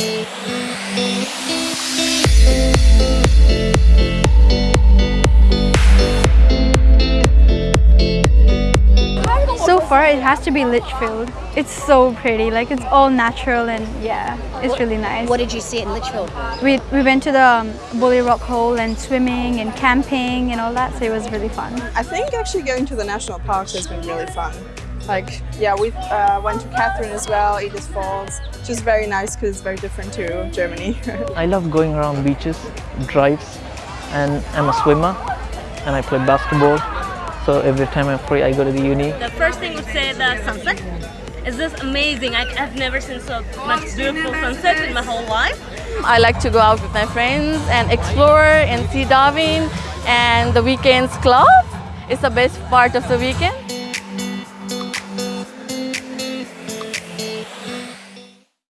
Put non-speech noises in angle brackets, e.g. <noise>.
thank you So far, it has to be Litchfield. It's so pretty, like it's all natural and yeah, it's really nice. What did you see in Litchfield? We, we went to the um, Buley Rockhole and swimming and camping and all that, so it was really fun. I think actually going to the national parks has been really fun. Like, yeah, we uh, went to Katherine as well, Edith Falls. Just very nice because it's very different to Germany. <laughs> I love going around beaches, drives, and I'm a swimmer and I play basketball. So every time I'm free, I go to the uni. The first thing would say the sunset. It's just amazing. I, I've never seen so much beautiful sunset in my whole life. I like to go out with my friends and explore and see Darwin and the weekends club is the best part of the weekend.